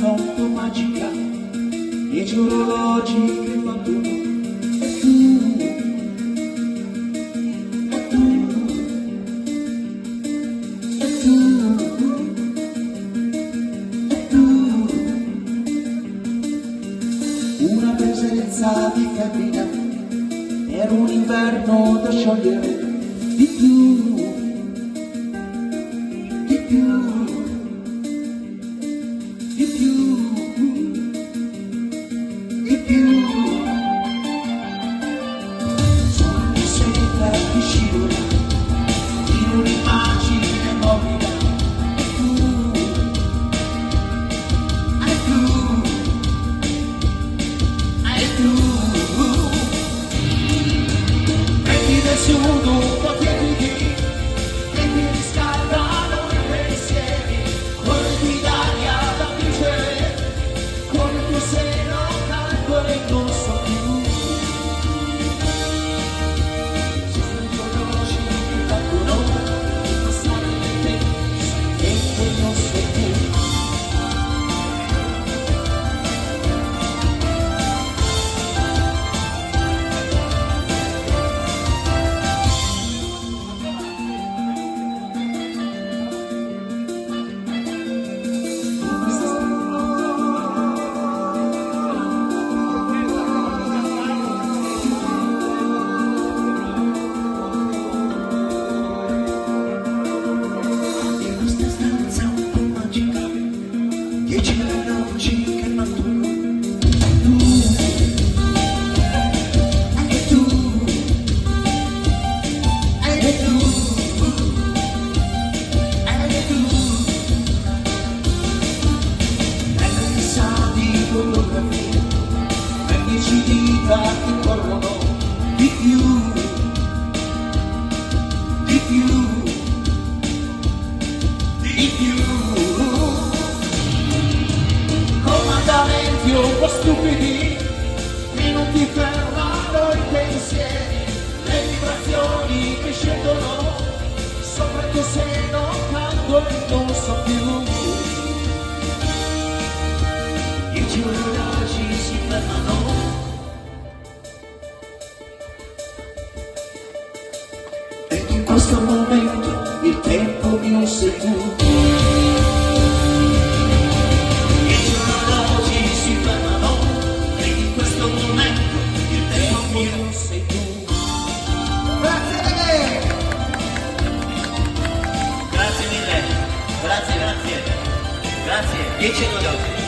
po' magica, dieci orologi che fa tu, e tu, e tu, e tu, una presenza di femmina per un inverno da sciogliere di più, di più. Stupidi che non ti fermano i pensieri le vibrazioni che scendono sopra il tuo seno e non so più. Dieci orologi si fermano. E in questo momento il tempo mio sei tu sei tu. Grazie Grazie mille, grazie, grazie, grazie, dieci orologi.